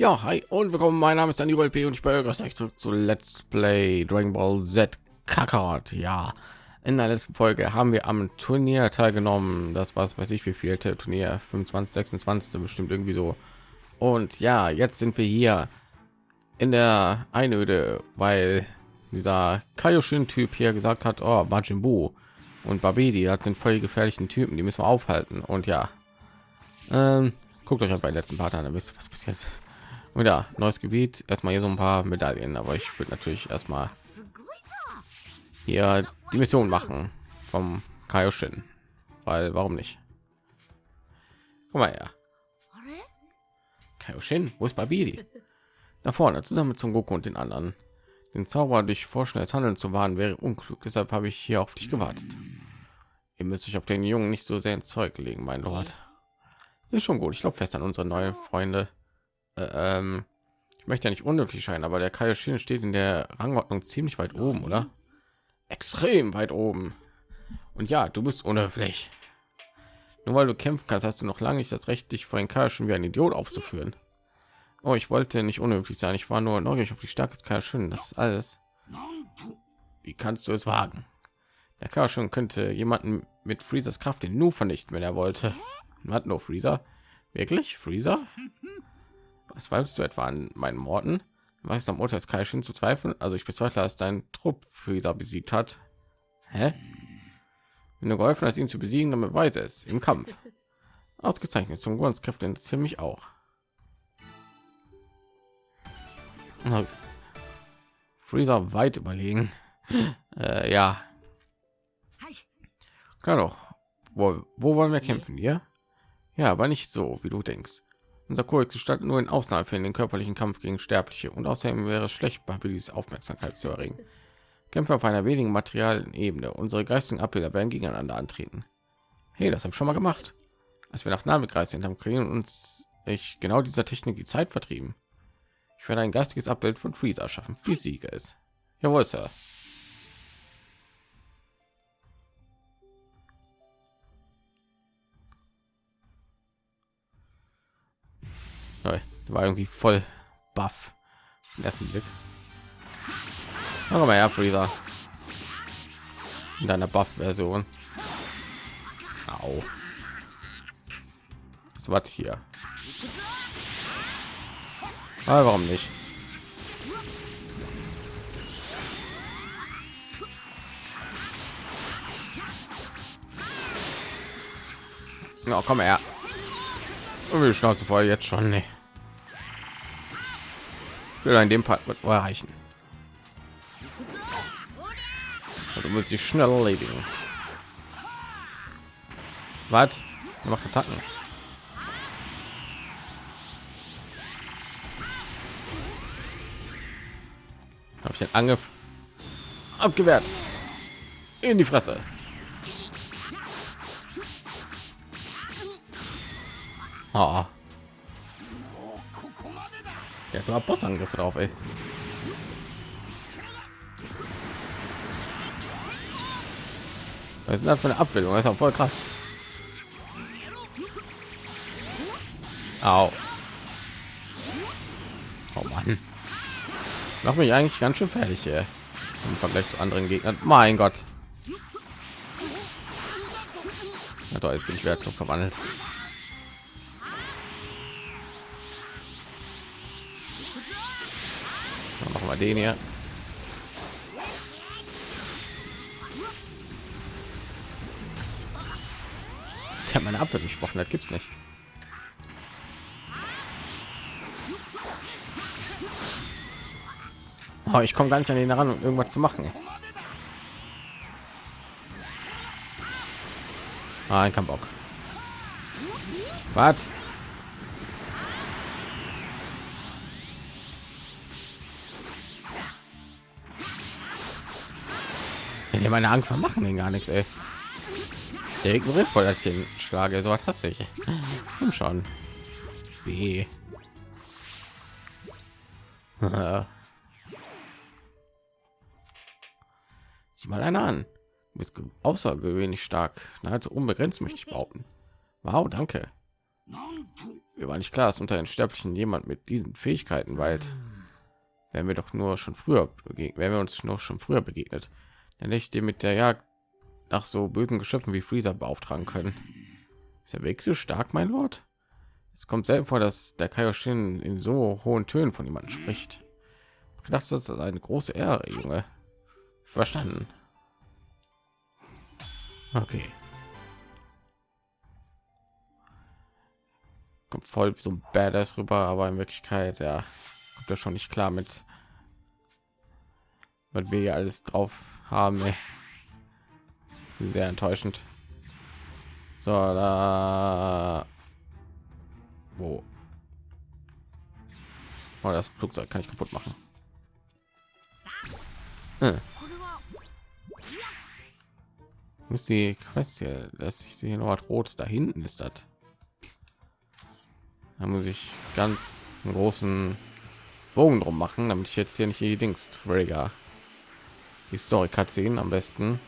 Ja, hi und willkommen. Mein Name ist Daniel P. und ich begrüße euch zurück zu Let's Play Dragon Ball Z Kakarot. Ja, in der letzten Folge haben wir am Turnier teilgenommen. Das war, weiß ich, wie vielte Turnier, 25, 26, bestimmt irgendwie so. Und ja, jetzt sind wir hier in der Einöde, weil dieser Kaioshin-Typ hier gesagt hat, oh, Majin Buu und Babidi, das sind voll gefährlichen Typen, die müssen wir aufhalten. Und ja, ähm, guckt euch halt bei letzten Part an, dann wisst ihr, was passiert. Und ja, neues Gebiet. Erstmal hier so ein paar Medaillen, aber ich würde natürlich erstmal hier die Mission machen vom Kaioshin, weil warum nicht? Guck mal her. Kaioshin, wo ist Babidi? Da vorne, zusammen mit Son Goku und den anderen. Den Zauber durch vorschnelles Handeln zu wahren wäre unklug, deshalb habe ich hier auf dich gewartet. Ihr müsst euch auf den Jungen nicht so sehr ins Zeug legen, mein Lord. Ist schon gut. Ich glaube fest an unsere neuen Freunde. Äh, ähm, ich möchte ja nicht unnötig scheinen, aber der Kaioshin steht in der Rangordnung ziemlich weit oben, oder? Extrem weit oben. Und ja, du bist unhöflich. Nur weil du kämpfen kannst, hast du noch lange nicht das Recht, dich vor den Kaioshin wie ein Idiot aufzuführen. Oh, ich wollte nicht unhöflich sein. Ich war nur neugierig auf die Stärke des Kaioshin. Das ist alles. Wie kannst du es wagen? Der Kaioshin könnte jemanden mit Freezers Kraft den Nu vernichten, wenn er wollte. Hat nur Freezer. Wirklich? Freezer? Was zweifelst du etwa an meinen Worten? Was am Urteil des Kaishin zu zweifeln? Also ich bezweifle, dass dein Trupp Freezer besiegt hat. Hä? Wenn du geholfen hast, ihn zu besiegen, dann beweise es im Kampf. Ausgezeichnet. Zum Grundskräfte interessieren mich auch. Freezer weit überlegen. Äh, ja. Klar doch. Wo, wo wollen wir kämpfen? Hier? Ja, aber nicht so, wie du denkst. Unser Kodex gestattet nur in Ausnahmefällen den körperlichen Kampf gegen Sterbliche und außerdem wäre es schlecht, Babilis Aufmerksamkeit zu erregen. Kämpfe auf einer wenigen materialen Ebene. Unsere geistigen Abbilder werden gegeneinander antreten. Hey, das habe ich schon mal gemacht. Als wir nach Nahbekreis sind, haben Kriegen uns ich genau dieser Technik die Zeit vertrieben. Ich werde ein geistiges Abbild von Freezer schaffen. Die Sieger ist. Jawohl, Sir. Der war irgendwie voll buff. Ersten Blick. Aber mal her, Freezer. In deiner Buff-Version. Au. Was hier. Aber warum nicht? Ja, komm her. Und Schnauze voll jetzt schon. Nee. Will in dem Part erreichen. Also muss ich schnell erledigen. Was? Macht Attacken. Habe ich den Angriff abgewehrt. In die Fresse. Oh. Jetzt war Bossangriffe drauf, ey. Was ist das für eine Abbildung? Das ist auch voll krass. Au. Oh Mann. Mach mich eigentlich ganz schön fertig hier. Im Vergleich zu anderen Gegnern. Mein Gott. Na toll, jetzt bin ich wieder zu verwandelt. Wir den hier. Ich habe meine Abwehr gesprochen, das gibt's nicht. Oh, ich komme gar nicht an den ran, um irgendwas zu machen. Ah, ein Bock. Was? Meine Angst machen den gar nichts, ey. Der ignoriert voll, dass ich den schlage. So was hasse ich. Komm schon. Wie? Sieh mal einer an. Du bist außergewöhnlich stark. Nahezu unbegrenzt möchte ich behaupten. Wow, danke. Mir war nicht klar, dass unter den Sterblichen jemand mit diesen Fähigkeiten weilt. Wären wir doch nur schon früher begegnet, wären wir uns noch schon früher begegnet, ich den mit der Jagd nach so bösen Geschöpfen wie Freezer beauftragen können. Ist der Weg so stark, mein Lord? Es kommt selten vor, dass der Kaioshin in so hohen Tönen von jemandem spricht. Ich gedacht, das ist eine große Ehre, Junge. Verstanden. Okay. Kommt voll so ein Badass rüber, aber in Wirklichkeit, ja, kommt er schon nicht klar mit, was wir hier alles drauf haben. Ey. Sehr enttäuschend. So, da. Wo? Oh, das Flugzeug kann ich kaputt machen. Hm. Muss die Quest hier, dass ich sehe noch Rotes da hinten ist das. Da muss ich ganz großen Bogen drum machen, damit ich jetzt hier nicht die Dings Trigger. Die Story am besten.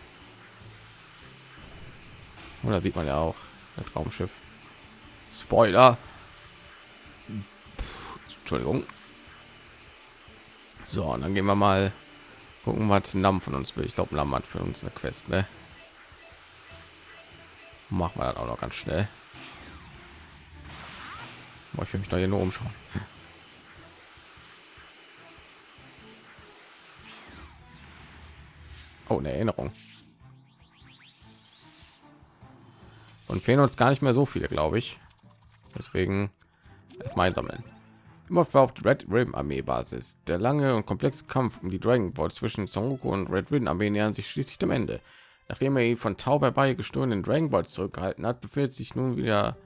Oder sieht man ja auch das Traumschiff. Spoiler. Entschuldigung. So, und dann gehen wir mal gucken, was Nam von uns will. Ich glaube, Nam hat für uns eine Quest, ne? Machen wir das auch noch ganz schnell. Boah, ich will mich da hier nur umschauen. Oh, eine Erinnerung. Und fehlen uns gar nicht mehr so viele, glaube ich. Deswegen erstmal sammeln. Immer auf die Red Ribbon Armee Basis. Der lange und komplexe Kampf um die Dragon Ball zwischen Son Goku und Red Ribbon Armee nähern sich schließlich dem Ende. Nachdem er ihn von Tau bei gestohlenen Dragon Ball zurückgehalten hat, befindet sich nun wieder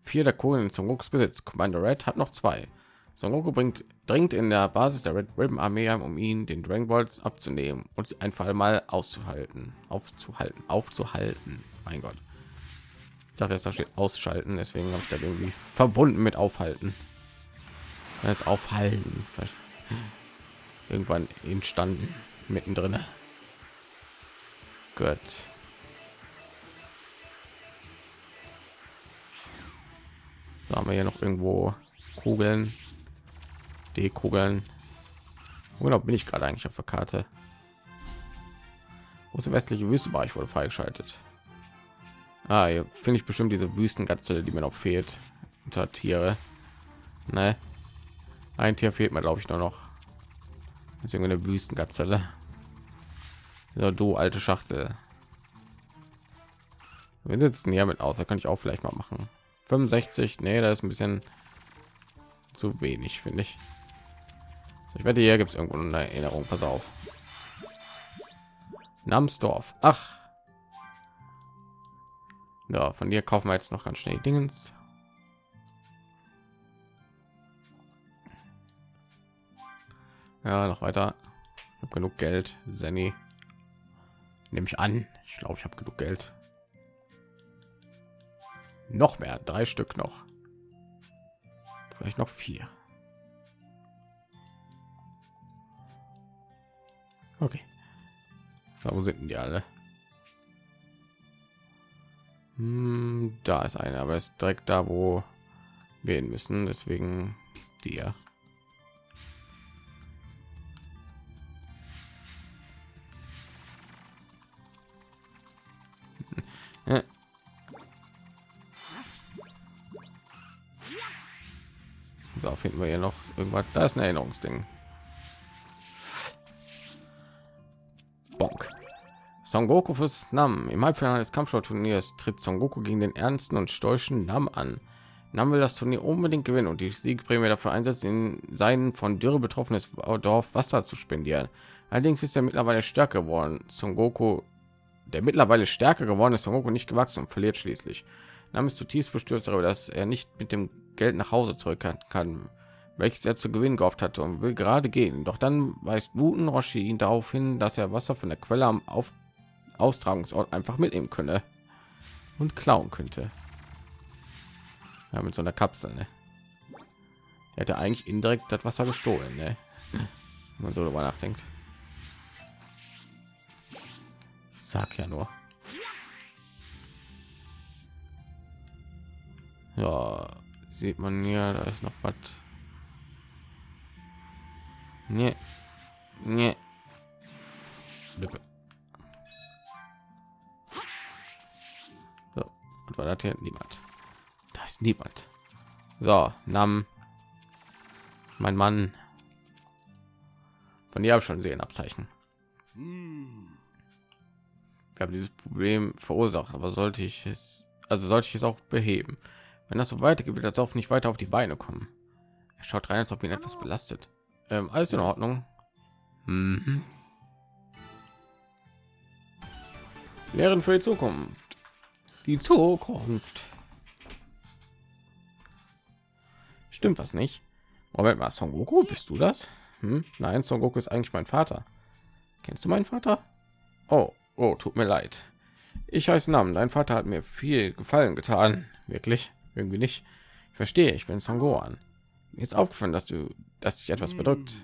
vier der Kohlen Gokus Besitz. Commander Red hat noch zwei. Son Goku bringt dringt in der Basis der Red Ribbon Armee um ihn den Dragon Balls abzunehmen und sie einfach mal auszuhalten, aufzuhalten, aufzuhalten. Mein Gott. Ich dachte, da steht ausschalten, deswegen habe ich da irgendwie verbunden mit aufhalten. Jetzt aufhalten. Irgendwann entstanden mittendrin. Gut. Da haben wir hier noch irgendwo Kugeln, D-Kugeln. Oder bin ich gerade eigentlich auf der Karte? Große westliche Wüstenbereich wurde freigeschaltet. Ah, hier finde ich bestimmt diese Wüstengazelle, die mir noch fehlt. Unter Tiere. Ne? Ein Tier fehlt mir, glaube ich, nur noch. Deswegen eine Wüstengazelle. So, du alte Schachtel. Wir sitzen hier mit aus, da kann ich auch vielleicht mal machen. 65, nee, das ist ein bisschen zu wenig, finde ich. Ich werde hier gibt es irgendwo eine Erinnerung. Pass auf. Namsdorf. Ach. Ja, von dir kaufen wir jetzt noch ganz schnell Dingens. Ja, noch weiter. Ich habe genug Geld. Zenny. Nehme ich an. Ich glaube, ich habe genug Geld. Noch mehr. Drei Stück noch. Vielleicht noch vier. Okay. So, wo sind die alle? Hm, da ist einer, aber ist direkt da, wo wir hin müssen. Deswegen dir. So finden wir hier noch irgendwas. Da ist ein Erinnerungsding. Son Goku fürs Nam. Im Halbfinale des Kampfsportturniers tritt Son Goku gegen den ernsten und stoischen Nam an. Nam will das Turnier unbedingt gewinnen und die Siegprämie dafür einsetzen, in seinen von Dürre betroffenes Dorf Wasser zu spendieren. Allerdings ist er mittlerweile stärker geworden. Son Goku, der mittlerweile stärker geworden ist, Son Goku nicht gewachsen und verliert schließlich. Nam ist zutiefst bestürzt darüber, dass er nicht mit dem Geld nach Hause zurück kann, welches er zu gewinnen gehofft hatte und will gerade gehen. Doch dann weist Wuten Roshi ihn darauf hin, dass er Wasser von der Quelle am Auf Austragungsort einfach mitnehmen könne und klauen könnte. Ja, mit so einer Kapsel. Ne? Er hätte eigentlich indirekt das Wasser gestohlen, ne? wenn man so darüber nachdenkt. Ich sag ja nur. Ja, sieht man hier, da ist noch was. Nee. Nee. Und war das hier niemand? Da ist niemand. So, Nam. Mein Mann. Von dir habe schon sehen Abzeichen. Wir haben dieses Problem verursacht, aber sollte ich es, also sollte ich es auch beheben. Wenn das so weitergeht, wird das auch nicht weiter auf die Beine kommen. Er schaut rein, als ob ihn etwas belastet. Ähm, alles in Ordnung. Mhm. Lehren für die Zukunft. Die Zukunft. Stimmt was nicht? Moment mal, Son Goku, bist du das? Hm? Nein, Son Goku ist eigentlich mein Vater. Kennst du meinen Vater? Oh, oh, tut mir leid. Ich heiße Namen. Dein Vater hat mir viel Gefallen getan. Wirklich? Irgendwie nicht. Ich verstehe, ich bin Son Gohan. Mir ist aufgefallen, dass du, dass dich etwas bedrückt.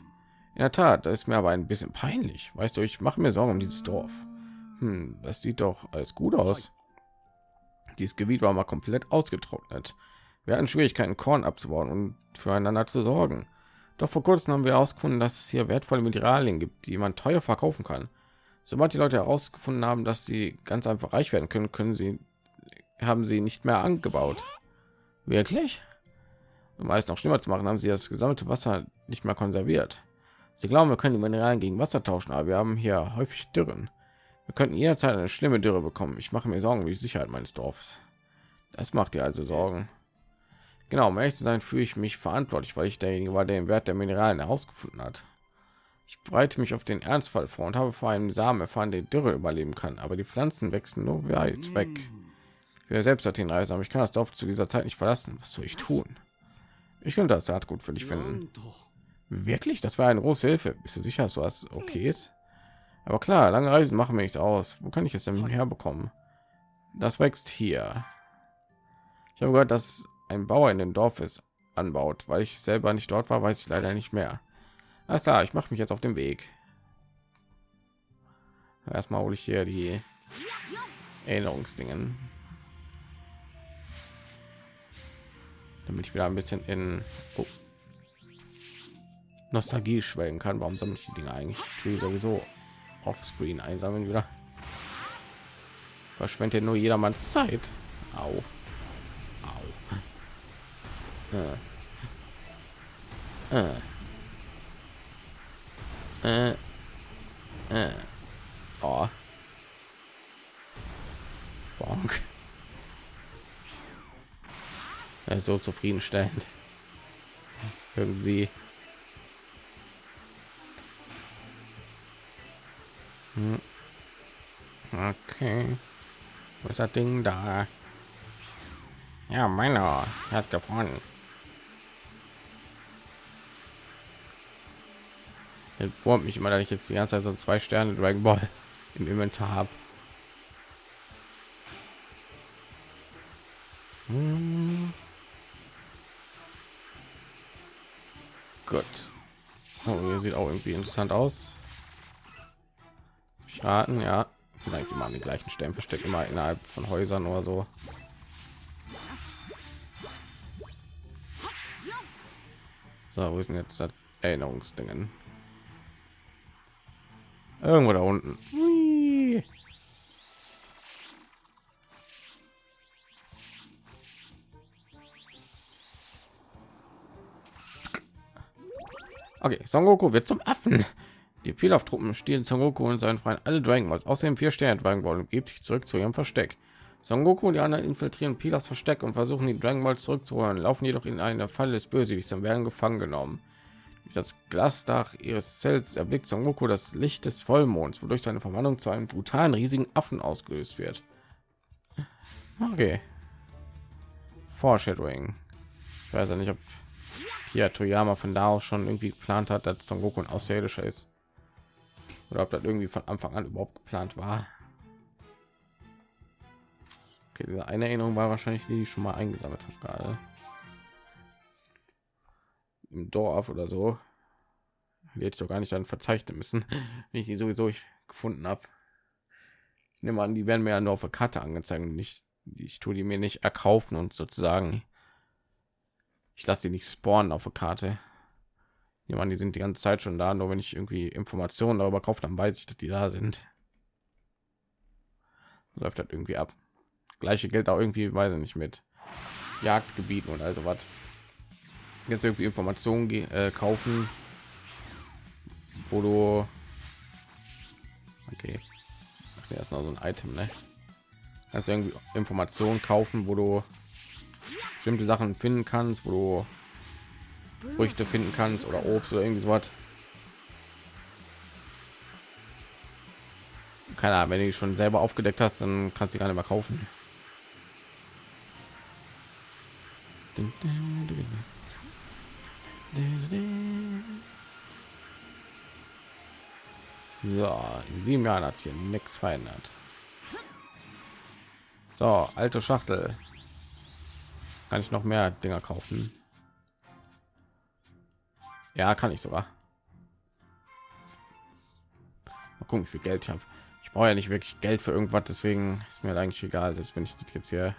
In der Tat, das ist mir aber ein bisschen peinlich. Weißt du, ich mache mir Sorgen um dieses Dorf. Hm, das sieht doch alles gut aus. Dieses Gebiet war mal komplett ausgetrocknet. Wir hatten Schwierigkeiten, Korn abzubauen und füreinander zu sorgen. Doch vor kurzem haben wir herausgefunden, dass es hier wertvolle Mineralien gibt, die man teuer verkaufen kann. Sobald die Leute herausgefunden haben, dass sie ganz einfach reich werden können, können sie haben sie nicht mehr angebaut. Wirklich? Um alles noch schlimmer zu machen, haben sie das gesammelte Wasser nicht mehr konserviert. Sie glauben, wir können die Mineralien gegen Wasser tauschen, aber wir haben hier häufig Dürren. Wir könnten jederzeit eine schlimme Dürre bekommen. Ich mache mir Sorgen um die Sicherheit meines Dorfes. Das macht ihr also Sorgen. Genau, um ehrlich zu sein, fühle ich mich verantwortlich, weil ich derjenige war, der den Wert der Mineralien herausgefunden hat. Ich breite mich auf den Ernstfall vor und habe vor einem Samen erfahren, der Dürre überleben kann, aber die Pflanzen wachsen nur weit weg. Wir selbst hat den Reise, aber ich kann das Dorf zu dieser Zeit nicht verlassen. Was soll ich tun? Ich könnte das Saatgut für dich finden. Wirklich? Das war eine große Hilfe. Bist du sicher, dass was okay ist? Aber klar, lange Reisen machen mir nichts aus. Wo kann ich es denn herbekommen? Das wächst hier. Ich habe gehört, dass ein Bauer in dem Dorf ist anbaut. Weil ich selber nicht dort war, weiß ich leider nicht mehr. Alles klar, ich mache mich jetzt auf den Weg. Erstmal hole ich hier die Erinnerungsdingen. Damit ich wieder ein bisschen in oh, Nostalgie schwelgen kann. Warum sammle ich die Dinge eigentlich? Ich tue sowieso offscreen einsammeln wieder. Verschwendet nur jedermanns Zeit. Au. Äh. Äh. Äh. Äh. Oh. Bonk. So zufriedenstellend. Irgendwie. Hm. Okay. Wo ist das Ding da? Ja, meiner. hat gewonnen. wurmt mich immer, dass ich jetzt die ganze Zeit so zwei Sterne Dragon Ball im Inventar habe. Hm. Gut. Oh, hier sieht auch irgendwie interessant aus. Schaden, ja. Sind eigentlich immer an den gleichen Stellen versteckt, immer innerhalb von Häusern oder so. So, wo ist jetzt das Erinnerungsdingen? Irgendwo da unten. Okay, Son Goku wird zum Affen. Die Pilaf-Truppen stehlen Son Goku und seinen Freund alle Dragon Balls. Außerdem vier Sterne Dragon Ball und gibt sich zurück zu ihrem Versteck. Son Goku und die anderen infiltrieren Pilafs Versteck und versuchen die Dragon Balls zurückzuholen, laufen jedoch in eine Falle des Bösewichts und werden gefangen genommen das Glasdach ihres Zells erblickt Son Goku das Licht des Vollmonds, wodurch seine Verwandlung zu einem brutalen riesigen Affen ausgelöst wird. Okay. Foreshadowing. Ich weiß ja nicht, ob hier Toyama von da aus schon irgendwie geplant hat, dass Son Goku ein Außerirdischer ist. Oder ob das irgendwie von Anfang an überhaupt geplant war. Okay, diese eine Erinnerung war wahrscheinlich die, die ich schon mal eingesammelt habe gerade im Dorf oder so. Ich doch gar nicht dann verzeichnen müssen, wenn ich die sowieso ich gefunden habe. Ich nehme an, die werden mir ja nur auf der Karte angezeigt. Nicht, ich tue die mir nicht erkaufen und sozusagen ich lasse die nicht spawnen auf der Karte. Jemand, die sind die ganze Zeit schon da, nur wenn ich irgendwie Informationen darüber kaufe, dann weiß ich, dass die da sind. Läuft das irgendwie ab. Gleiche Geld auch irgendwie, weiß ich nicht mit Jagdgebieten und also was. Jetzt irgendwie Informationen äh, kaufen, wo du okay erst noch so ein Item, ne? Also irgendwie Informationen kaufen, wo du bestimmte Sachen finden kannst, wo du Früchte finden kannst oder Obst oder irgendwie so was. Keine Ahnung, wenn du die schon selber aufgedeckt hast, dann kannst du gar nicht mehr kaufen. So, in sieben Jahren hat hier nichts verändert. So, alte Schachtel. Kann ich noch mehr Dinger kaufen? Ja, kann ich sogar. Mal gucken, wie viel Geld ich habe. Ich brauche ja nicht wirklich Geld für irgendwas, deswegen ist mir eigentlich egal, selbst wenn ich das jetzt hier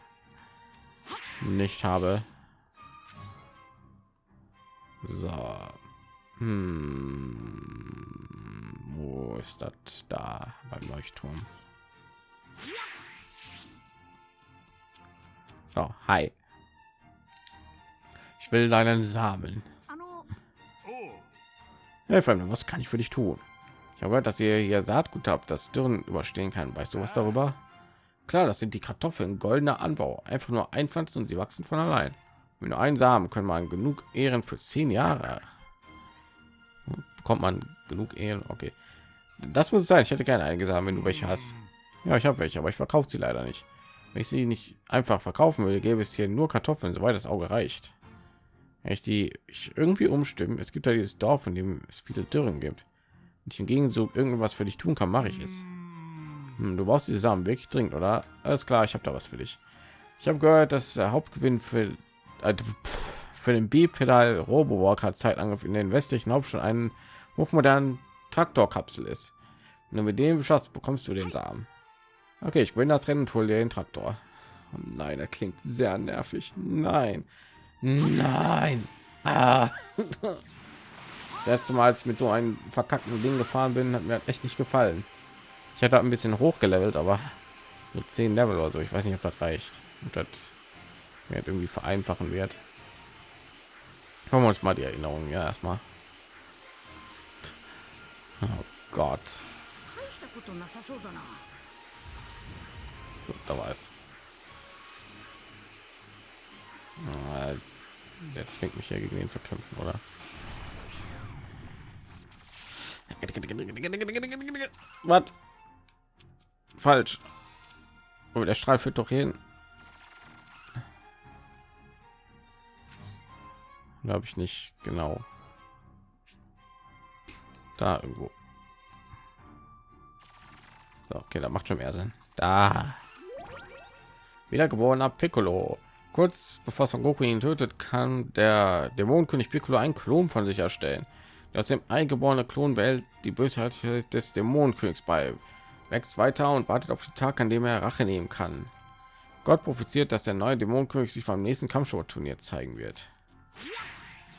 nicht habe. So. Hm. Wo ist das da beim Leuchtturm? Oh, hi. Ich will deinen Samen. Hey, Fremde, was kann ich für dich tun? Ich habe gehört, dass ihr hier Saatgut habt, das Dürren überstehen kann. Weißt du was darüber? Klar, das sind die Kartoffeln, goldener Anbau. Einfach nur einpflanzen und sie wachsen von allein. Mit nur einen Samen können man genug Ehren für zehn Jahre. Bekommt man genug Ehren? Okay, das muss sein. Ich hätte gerne einige Samen, wenn du welche hast. Ja, ich habe welche, aber ich verkaufe sie leider nicht. Wenn ich sie nicht einfach verkaufen würde, gäbe es hier nur Kartoffeln, soweit das Auge reicht ich die ich irgendwie umstimmen es gibt ja dieses dorf in dem es viele dürren gibt. Und ich hingegen so irgendwas für dich tun kann mache ich es. Hm, du brauchst diese samen wirklich dringend oder? Alles klar ich habe da was für dich. Ich habe gehört dass der hauptgewinn für äh, für den bipedal robowalker zeitangriff in den westlichen hauptstadt einen hochmodernen traktorkapsel ist. Nur mit dem Schatz bekommst du den samen. Okay ich bin das rennen und hol dir den traktor. Oh nein er klingt sehr nervig. Nein Nein. Ah. Das letzte Mal, als ich mit so einem verkackten Ding gefahren bin, hat mir echt nicht gefallen. Ich hatte ein bisschen hochgelevelt, aber nur 10 Level oder so. Ich weiß nicht, ob das reicht. Und das mir irgendwie vereinfachen wird. Kommen wir uns mal die Erinnerung ja erstmal. Oh Gott. So, da war es. Der zwingt mich ja gegen ihn zu kämpfen, oder? Was? Falsch. Oh, der Strahl führt doch hin. Glaube ich nicht genau. Da irgendwo. So, okay, da macht schon mehr Sinn. Da. Wiedergeborener Piccolo. Kurz bevor Son Goku ihn tötet, kann der Dämonenkönig Piccolo ein Klon von sich erstellen. Aus dem eingeborene Klon behält die Bösheit des Dämonenkönigs bei, wächst weiter und wartet auf den Tag, an dem er Rache nehmen kann. Gott profitiert, dass der neue Dämonenkönig sich beim nächsten Kampfsport-Turnier zeigen wird.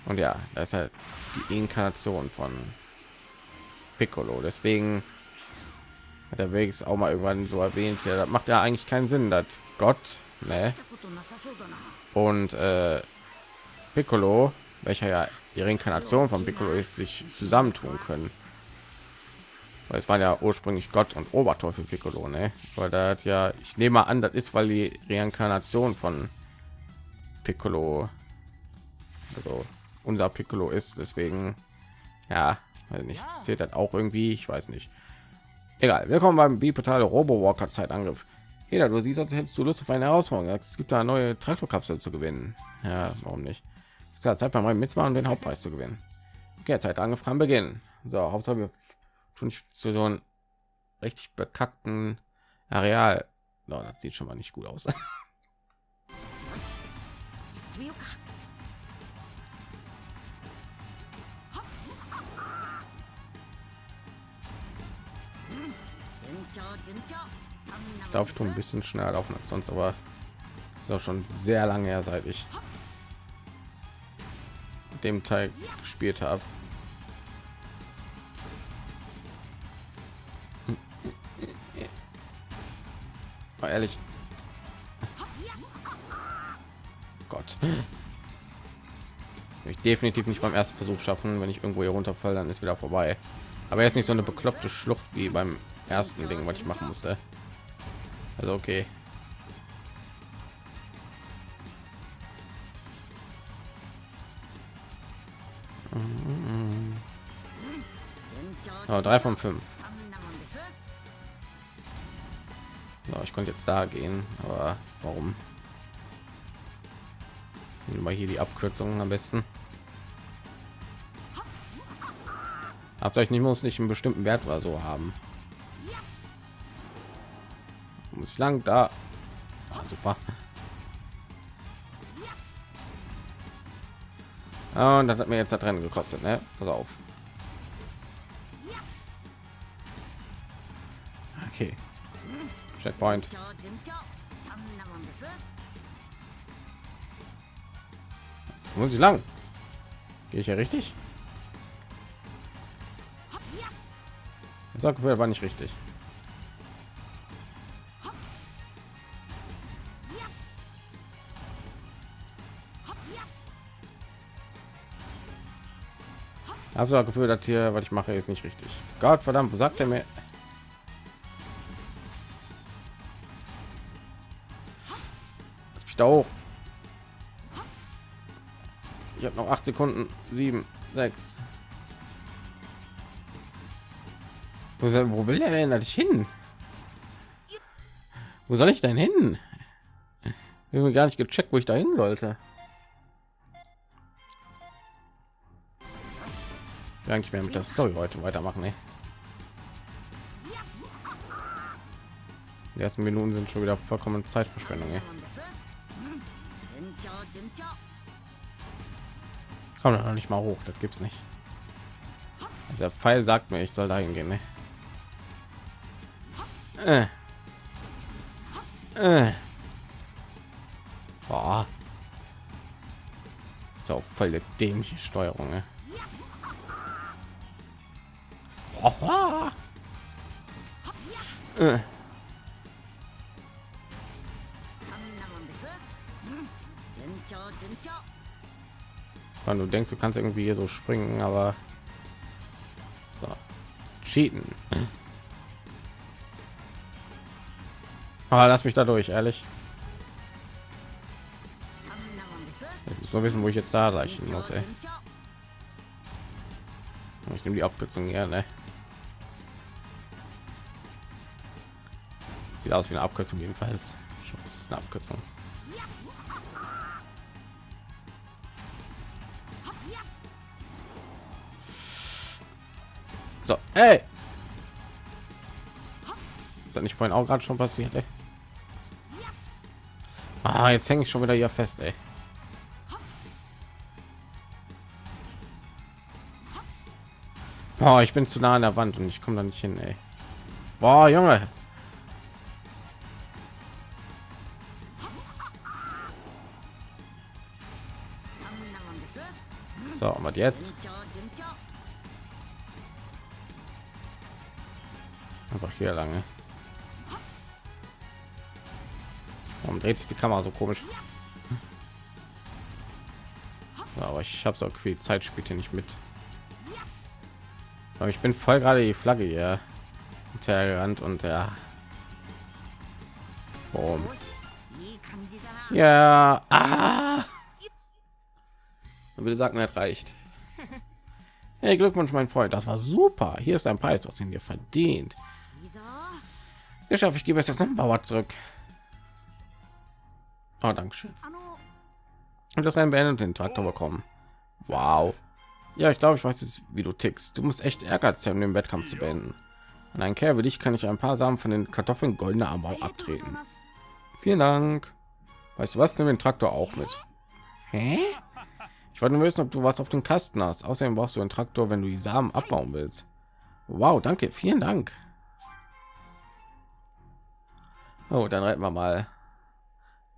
Und ja, das ist halt die Inkarnation von Piccolo. Deswegen hat der Weg auch mal irgendwann so erwähnt. Ja, das macht ja eigentlich keinen Sinn, dass Gott ne? und äh, Piccolo, welcher ja die Reinkarnation von Piccolo ist, sich zusammentun können. Weil es war ja ursprünglich Gott und Oberteufel Piccolo, ne? Weil da hat ja, ich nehme an, das ist, weil die Reinkarnation von Piccolo, also unser Piccolo ist, deswegen, ja, weiß nicht, zählt das auch irgendwie, ich weiß nicht. Egal, willkommen beim bipedale Robo Walker Zeitangriff. Jeder, du siehst, als hättest du Lust auf eine Herausforderung. Es gibt da eine neue Traktorkapsel zu gewinnen. Ja, warum nicht? Es ist ja Zeit bei meinem Mitmachen, den Hauptpreis zu gewinnen. Okay, Zeit angefangen beginnen. So, Hauptsache wir tun zu so einem richtig bekackten Areal. No, das sieht schon mal nicht gut aus. Glaube ich tue ein bisschen schneller laufen als sonst aber ist auch schon sehr lange her seit ich dem Teil gespielt habe. Mal ehrlich. Gott. Ich definitiv nicht beim ersten Versuch schaffen. Wenn ich irgendwo hier runterfalle, dann ist wieder vorbei. Aber jetzt nicht so eine bekloppte Schlucht wie beim ersten Ding, was ich machen musste. Also okay. Oh, drei von fünf. So, ich konnte jetzt da gehen, aber warum? Mal hier die Abkürzungen am besten. Habt euch nicht muss nicht einen bestimmten Wert oder so haben. Muss ich lang da? Ah, super. Ah, und das hat mir jetzt da drin gekostet, ne? Pass auf. Okay. Checkpoint. Muss ich lang? Gehe ich ja richtig? Das war nicht richtig. Habe so Gefühl, dass hier, was ich mache, ist nicht richtig. Gott verdammt, wo sagt er mir? Ich da hoch. Ich habe noch acht Sekunden. Sieben, sechs. Wo, wo will er denn ich hin? Wo soll ich denn hin? Ich habe gar nicht gecheckt, wo ich da hin sollte. Ja, eigentlich mehr mit der Story heute weitermachen. Ey. Die ersten Minuten sind schon wieder vollkommen Zeitverschwendung. Ey. Komm noch nicht mal hoch, das gibt's nicht. Also der Pfeil sagt mir, ich soll da hingehen. Ne? Äh. Äh. Boah. Auch voll der dämliche Steuerung. Ne? Wenn du denkst, du kannst irgendwie hier so springen, aber so. cheaten. Ah, lass mich da durch, ehrlich. Ich muss nur wissen, wo ich jetzt da erreichen muss. Ey. Ich nehme die Abkürzung gerne. Sieht aus wie eine Abkürzung jedenfalls. Es ist eine Abkürzung. So, hey! Ist das nicht vorhin auch gerade schon passiert? Ey? Ah, jetzt hänge ich schon wieder hier fest, ey. Boah, ich bin zu nah an der Wand und ich komme da nicht hin, ey. Boah, Junge. So, und jetzt? Einfach hier lange. Warum dreht sich die Kamera so komisch? Aber ich habe so viel Zeit spielt hier nicht mit. Aber ich bin voll gerade die Flagge hier hintergerannt und ja. Boom. Ja. Ah. Würde sagen, er reicht. Hey, Glückwunsch, mein Freund. Das war super. Hier ist ein Preis, was ihn dir verdient. Geschafft, ich gebe es jetzt noch Bauer zurück. Oh, Dankeschön. Und das Rennen beendet den Traktor bekommen. Wow. Ja, ich glaube, ich weiß jetzt, wie du tickst. Du musst echt ehrgeizig um den Wettkampf zu beenden. Und ein Kerl wie dich kann ich ein paar Samen von den Kartoffeln goldener Armbau abtreten. Vielen Dank. Weißt du was? Nimm den Traktor auch mit. Hä? Ich wollte nur wissen, ob du was auf dem Kasten hast. Außerdem brauchst du einen Traktor, wenn du die Samen abbauen willst. Wow, danke. Vielen Dank. Oh, dann reiten wir mal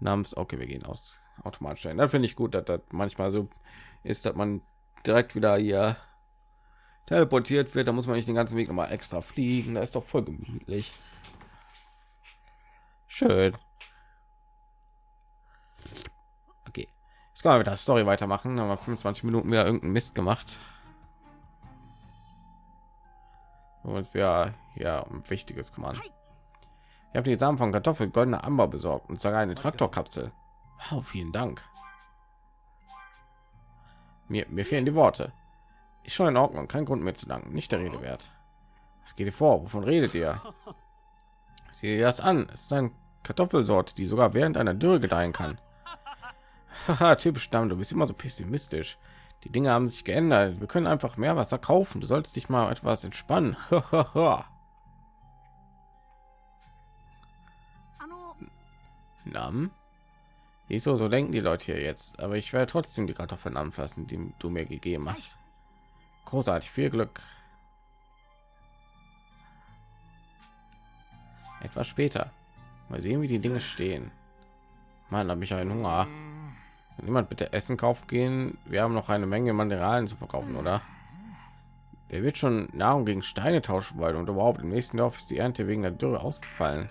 namens. Okay, wir gehen aus automatisch ein. Da finde ich gut, dass das manchmal so ist, dass man direkt wieder hier teleportiert wird, da muss man nicht den ganzen Weg noch mal extra fliegen. Da ist doch voll gemütlich. Schön. Jetzt können wir mit der Story weitermachen. Haben wir 25 Minuten wieder irgendeinen Mist gemacht. Und wir ja um wichtiges kümmern. Ich habe die Samen von Kartoffel goldene Amber besorgt und sogar eine Traktorkapsel. Wow, vielen Dank. Mir, mir fehlen die Worte. Ich schon in Ordnung, kein Grund mehr zu danken, nicht der Rede wert. Was geht ihr vor? Wovon redet ihr? Sieh dir das an. Es ist eine Kartoffelsorte, die sogar während einer Dürre gedeihen kann. Haha, typisch Stamm, du bist immer so pessimistisch. Die Dinge haben sich geändert. Wir können einfach mehr Wasser kaufen. Du sollst dich mal etwas entspannen. Nam? Wieso so denken die Leute hier jetzt? Aber ich werde trotzdem die Kartoffeln anfassen, die du mir gegeben hast. Großartig, viel Glück. Etwas später. Mal sehen, wie die Dinge stehen. Mann, habe ich einen Hunger. Niemand bitte Essen kaufen gehen. Wir haben noch eine Menge Mineralien zu verkaufen, oder? Wer wird schon Nahrung gegen Steine tauschen wollen? Und überhaupt im nächsten Dorf ist die Ernte wegen der Dürre ausgefallen.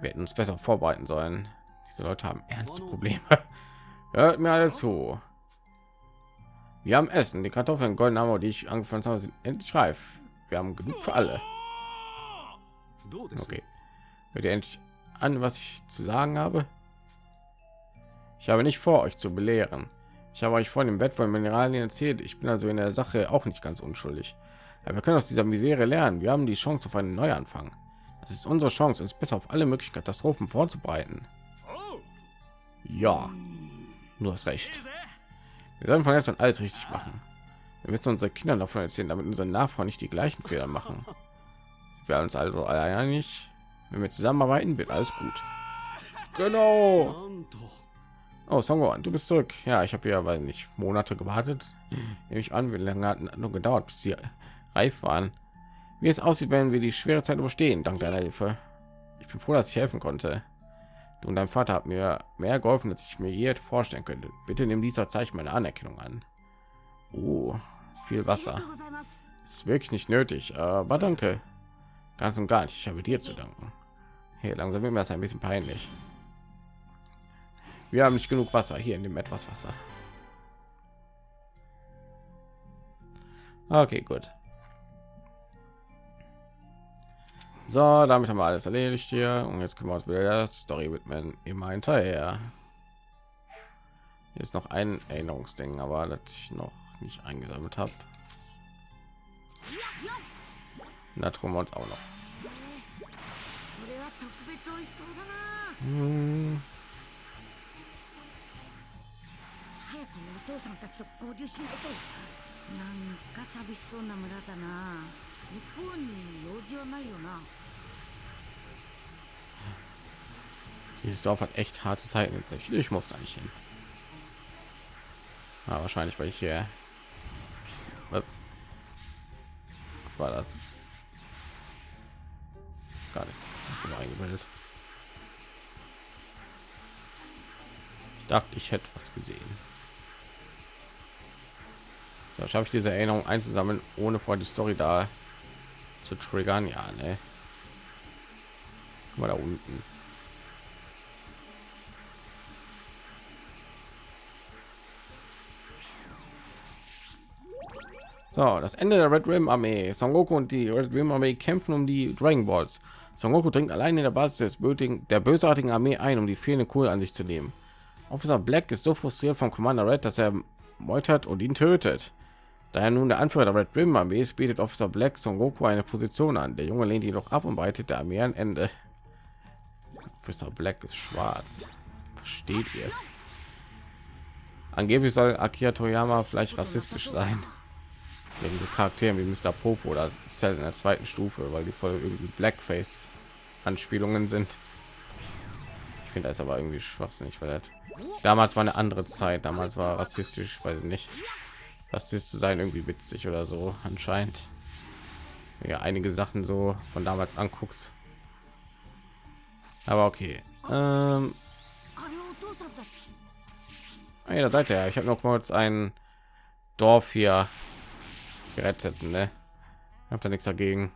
Wir hätten uns besser vorbereiten sollen. Diese Leute haben ernste Probleme. Hört mir alle zu. Wir haben Essen, die Kartoffeln, golden Hammer, die ich angefangen habe, sind endlich reif. Wir haben genug für alle. Okay. Hört ihr endlich an, was ich zu sagen habe? Ich habe nicht vor, euch zu belehren. Ich habe euch vor dem Bett von Mineralien erzählt. Ich bin also in der Sache auch nicht ganz unschuldig. Aber wir können aus dieser Misere lernen. Wir haben die Chance auf einen Neuanfang. Das ist unsere Chance, uns besser auf alle möglichen Katastrophen vorzubereiten. Ja, du hast recht. Wir sollen von jetzt an alles richtig machen. Wir müssen unsere Kinder davon erzählen, damit unsere Nachfahren nicht die gleichen Fehler machen. Wir uns also einig. Wenn wir zusammenarbeiten, wird alles gut. Genau. Oh, Songoan, du bist zurück. Ja, ich habe ja weil nicht Monate gewartet. Nehme ich an, wie lange hat nur gedauert, bis sie reif waren. Wie es aussieht, werden wir die schwere Zeit überstehen, dank deiner Hilfe. Ich bin froh, dass ich helfen konnte. Du und dein Vater hat mir mehr geholfen, als ich mir je vorstellen könnte. Bitte nimm dieser Zeichen meine Anerkennung an. Oh, viel Wasser. Ist wirklich nicht nötig, aber danke. Ganz und gar nicht. Ich habe dir zu danken. Hey, langsam wird mir das ein bisschen peinlich. Wir haben nicht genug Wasser hier in dem etwas Wasser. Okay, gut. So, damit haben wir alles erledigt hier und jetzt können wir uns wieder der Story widmen. Immer hinterher. Hier ist noch ein Erinnerungsding, aber das ich noch nicht eingesammelt habe. Da tun wir uns auch noch. Hm. 父さんたちと合流しないとなんか寂しそうな村だな向こうに用事はないよな Dieses Dorf hat echt harte Zeiten in sich. Ich muss da nicht hin. Ja, wahrscheinlich, weil ich hier Was war das gar nichts. Ich bin eingebildet. Ich dachte, ich hätte was gesehen. Da schaffe ich diese Erinnerung einzusammeln, ohne vor die Story da zu triggern. Ja, ne. Mal da unten. So, das Ende der Red Rim Armee. Son Goku und die Red Rim Armee kämpfen um die Dragon Balls. Son Goku dringt allein in der Basis des bötigen, der bösartigen Armee ein, um die fehlende Kohle an sich zu nehmen. Officer Black ist so frustriert vom Commander Red, dass er meutert und ihn tötet. Da er nun der Anführer der Red Rim Armee ist, bietet Officer Black Son Goku eine Position an. Der Junge lehnt jedoch ab und breitet der Armee ein Ende. Officer Black ist schwarz. Versteht ihr? Angeblich soll Akira Toyama vielleicht rassistisch sein. Ja, diese Charaktere wie Mr. Popo oder Cell in der zweiten Stufe, weil die voll irgendwie Blackface Anspielungen sind. Ich finde das aber irgendwie schwachsinnig, weil das damals war eine andere Zeit. Damals war rassistisch, weiß ich nicht das ist zu sein irgendwie witzig oder so anscheinend. Ja einige sachen so von damals anguckst. Aber okay. Ähm, ah, ja, da seid ihr ich habe noch kurz ein Dorf hier gerettet, ne? Habt da nichts dagegen.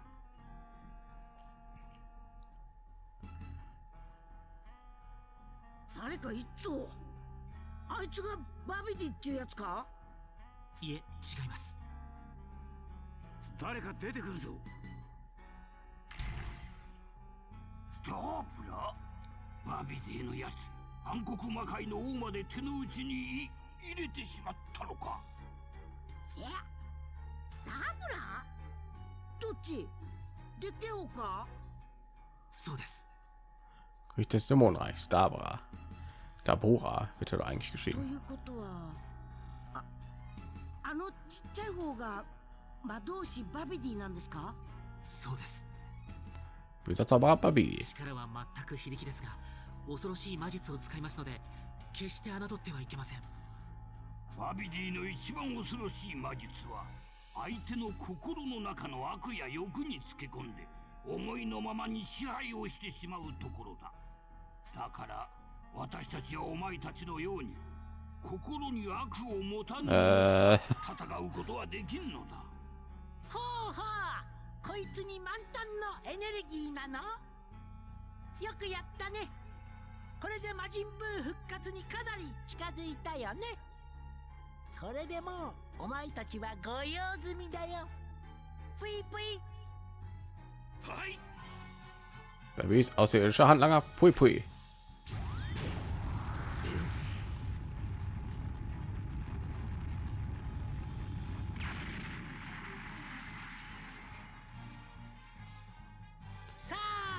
いえ違います。誰か出てくるぞ。ダープラ？バビディのやつ。暗黒魔界の王まで手の内に入れてしまったのか。え？ダブラ？どっち？でっけえ方か？そうです。König des Dämonenreichs, Dabra. Dabura wird doch eigentlich と geschrieben. ああのちっちゃい方が魔導士バビディなんですか？そうです。Böser Zauberer Babi. 力は全く非力ですが恐ろしい魔術を使いますので決して侮ってはいけません。バビディの一番恐ろしい魔術は相手の心の中の悪や欲につけ込んで思いのままに支配をしてしまうところだ。だから私たちはお前たちのように心に悪を持たぬえ戦うことはできんのだ。ほうほう。こいつに満タンのエネルギーなの？よくやったね。これで魔人ブー復活にかなり近づいたよね。これでもうお前たちはご用済みだよ。ぷいぷい。はい。Babis außerirdischer Handlanger. Pui Pui.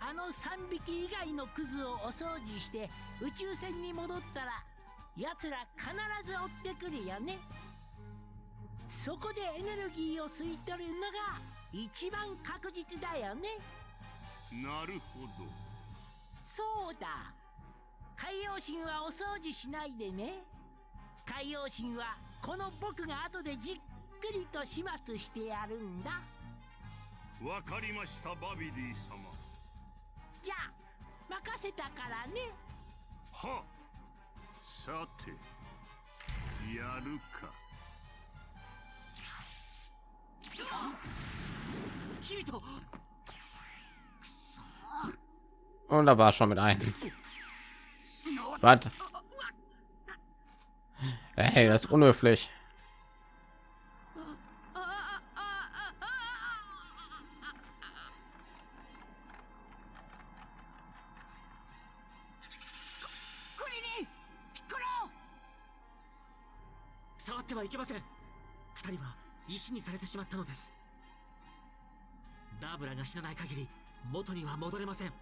あの3匹以外のクズをお掃除して宇宙船に戻ったら奴ら必ず追ってくるよね。そこでエネルギーを吸い取るのが一番確実だよね。なるほど。そうだ。海洋神はお掃除しないでね。海洋神はこの僕が後でじっくりと始末してやるんだ。わかりましたバビディ様じゃあ任せたからねはさてやるかキリト Und da war schon mit ein. Was? Hey, das ist unhöflich. ってはいけません。二人は石にされてしまったのです。ダーブラが死なない限り元には戻れません。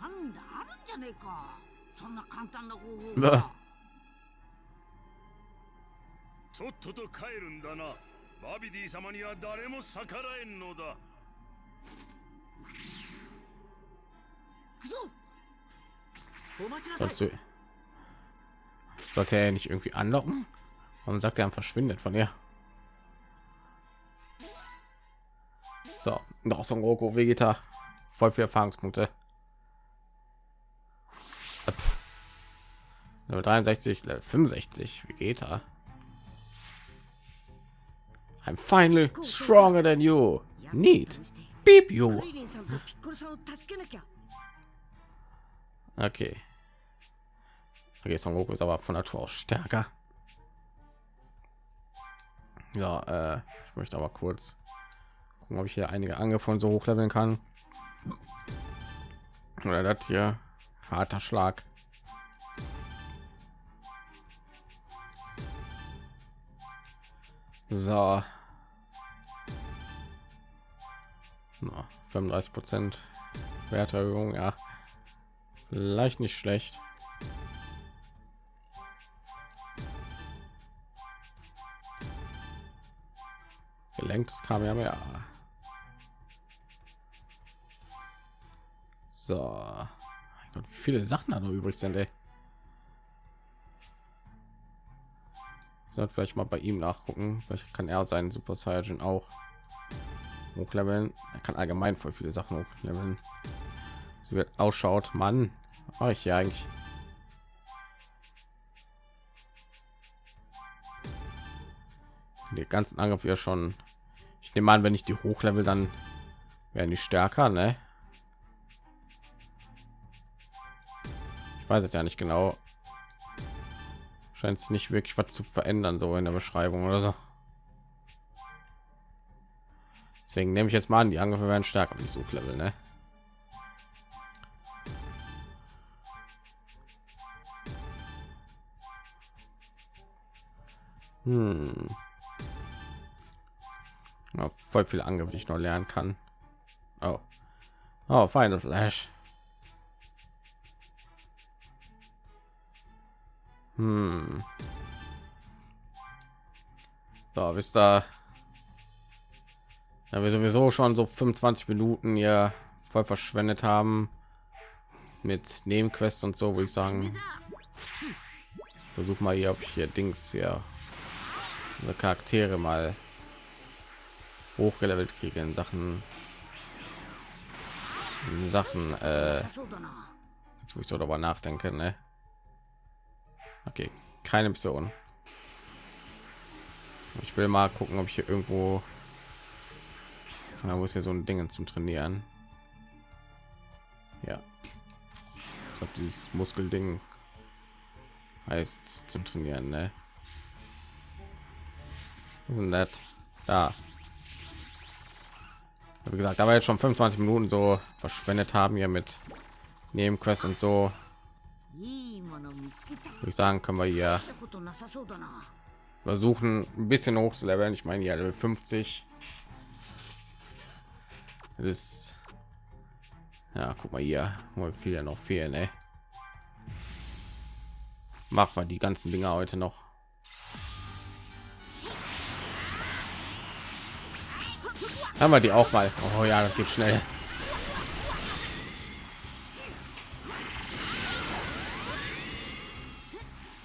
なんだあるんじゃねえか。そんな簡単な方法が。とっとと帰るんだな。バビディ様には誰も逆らえんのだ。行くぞ。お待ちなさい Sollte er nicht irgendwie anlocken? und sagt er, er verschwindet von ihr? So, noch so ein Goku Vegeta. Voll viel Erfahrungspunkte. Äh, pff. 63, 65 Vegeta. I'm finally stronger than you. Need. Beep you. Okay. Okay, Son Goku ist aber von Natur aus stärker. Ja, äh, ich möchte aber kurz gucken, ob ich hier einige Angriffe so hochleveln kann. Oder das hier harter Schlag. So. Na, 35 Prozent Werterhöhung, ja. Vielleicht nicht schlecht. Gelenktes kam ja mehr. So. Mein Gott, viele Sachen da noch übrig sind. Sollte vielleicht mal bei ihm nachgucken. Vielleicht kann er seinen Super Saiyan auch hochleveln. Er kann allgemein voll viele Sachen hochleveln. So wird ausschaut, Mann. Was mache ich hier eigentlich? Die ganzen Angriff ja schon. Ich nehme an, wenn ich die hochlevel, dann werden die stärker, ne? Ich weiß es ja nicht genau. Scheint es nicht wirklich was zu verändern, so in der Beschreibung oder so. Deswegen nehme ich jetzt mal an, die Angriffe werden stärker, ich Suchlevel, ne? Hm. Ja, voll viele Angriffe, die ich noch lernen kann. Oh, oh, Final Flash. Hm. So, bis da ja, wir sowieso schon so 25 Minuten hier voll verschwendet haben mit Nebenquests und so, würde ich sagen. Versuch mal hier, ob ich hier Dings hier Charaktere mal hochgelevelt kriege in Sachen in Sachen äh, jetzt, wo ich so darüber nachdenke, ne? Okay, keine Mission. Ich will mal gucken, ob ich hier irgendwo da muss ja so ein Ding zum Trainieren. Ja. Ich glaube, dieses Muskelding heißt zum Trainieren, ne? Was ist? Da. Wie gesagt, da war jetzt schon 25 Minuten so verschwendet haben hier mit Nebenquest und so. Würde ich sagen, können wir hier versuchen, ein bisschen hoch zu leveln. Ich meine, ja, Level 50 das ist ja, guck mal hier, viel ja noch fehlen, ey. Mach mal die ganzen Dinge heute noch. Haben wir die auch mal? Oh ja, das geht schnell.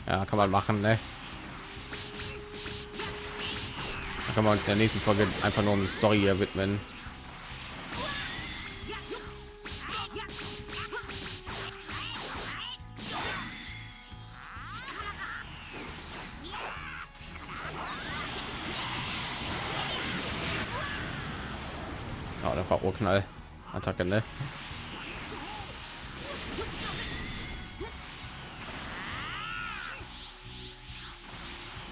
Ja, kann man machen, ne? Da kann man uns in der nächsten Folge einfach nur um die Story hier widmen. Urknall Attacke, ne?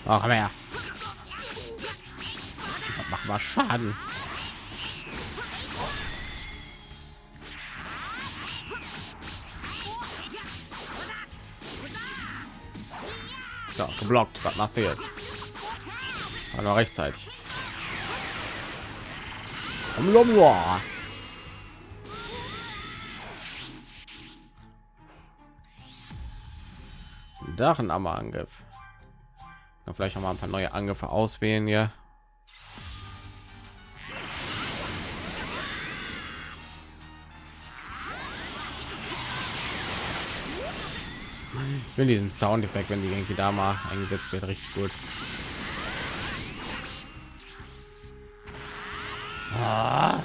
Komm her. Mach mal Schaden. Ja, geblockt. Was machst du jetzt? War noch rechtzeitig. Dachen am Angriff. vielleicht noch mal ein paar neue Angriffe auswählen hier. Ich will diesen Soundeffekt, wenn die irgendwie da mal eingesetzt wird, richtig gut. Ah.